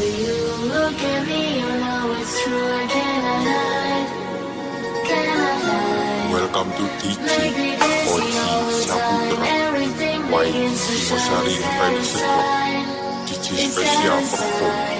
look at me, you know it's true. I cannot hide, cannot hide. Welcome to TT Make. Saputra White Special Perform